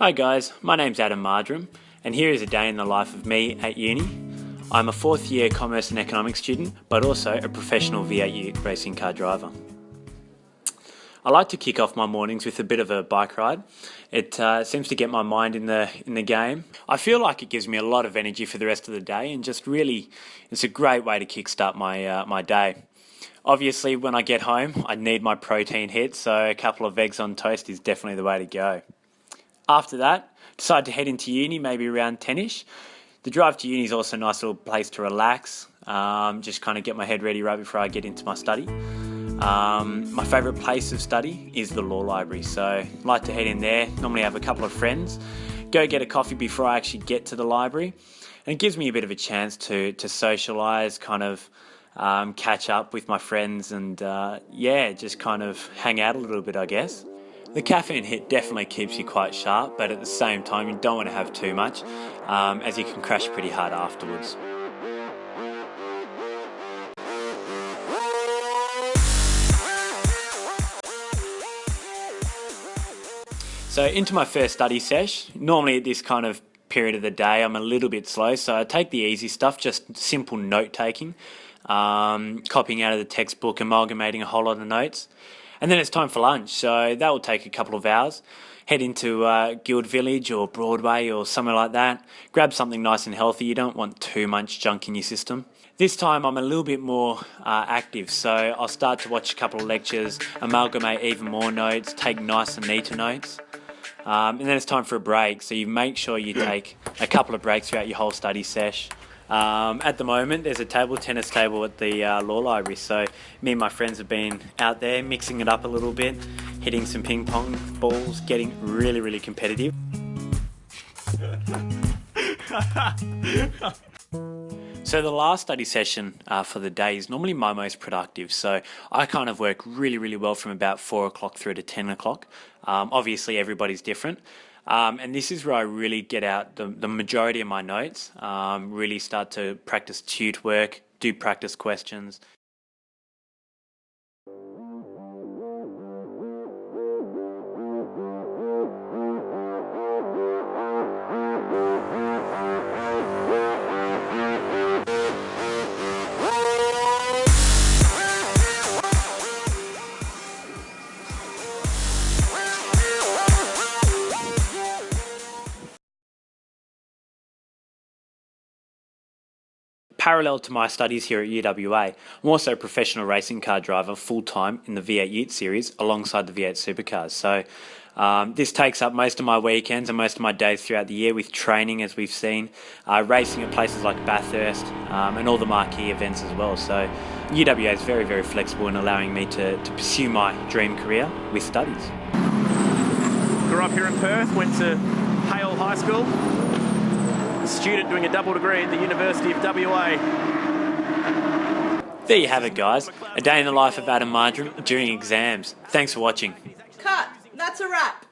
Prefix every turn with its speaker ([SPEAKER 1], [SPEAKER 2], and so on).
[SPEAKER 1] Hi guys, my name's Adam Marjoram and here is a day in the life of me at uni. I'm a fourth year commerce and economics student but also a professional V8 racing car driver. I like to kick off my mornings with a bit of a bike ride. It uh, seems to get my mind in the in the game. I feel like it gives me a lot of energy for the rest of the day and just really it's a great way to kickstart my uh, my day. Obviously when I get home I need my protein hit so a couple of eggs on toast is definitely the way to go. After that, decide to head into uni, maybe around 10ish. The drive to uni is also a nice little place to relax, um, just kind of get my head ready right before I get into my study. Um, my favourite place of study is the law library, so I like to head in there, normally I have a couple of friends, go get a coffee before I actually get to the library, and it gives me a bit of a chance to, to socialise, kind of um, catch up with my friends and uh, yeah, just kind of hang out a little bit I guess. The caffeine hit definitely keeps you quite sharp, but at the same time, you don't want to have too much, um, as you can crash pretty hard afterwards. So into my first study sesh, normally at this kind of period of the day I'm a little bit slow so I take the easy stuff, just simple note taking, um, copying out of the textbook, amalgamating a whole lot of notes. And then it's time for lunch, so that will take a couple of hours. Head into uh, Guild Village or Broadway or somewhere like that. Grab something nice and healthy. You don't want too much junk in your system. This time I'm a little bit more uh, active, so I'll start to watch a couple of lectures, amalgamate even more notes, take nice and neater notes. Um, and then it's time for a break, so you make sure you take a couple of breaks throughout your whole study sesh. Um, at the moment, there's a table tennis table at the uh, law library, so me and my friends have been out there mixing it up a little bit, hitting some ping pong balls, getting really, really competitive. So the last study session uh, for the day is normally my most productive. So I kind of work really, really well from about four o'clock through to 10 o'clock. Um, obviously everybody's different. Um, and this is where I really get out the, the majority of my notes, um, really start to practice tute work, do practice questions, Parallel to my studies here at UWA, I'm also a professional racing car driver full-time in the V8 Ute series alongside the V8 supercars. So um, this takes up most of my weekends and most of my days throughout the year with training, as we've seen, uh, racing at places like Bathurst um, and all the marquee events as well. So UWA is very, very flexible in allowing me to, to pursue my dream career with studies.
[SPEAKER 2] Grew up here in Perth, went to Hale High School, student doing a double degree at the University of WA.
[SPEAKER 1] There you have it guys, a day in the life of Adam Marjoram during exams. Thanks for watching.
[SPEAKER 3] Cut! That's a wrap!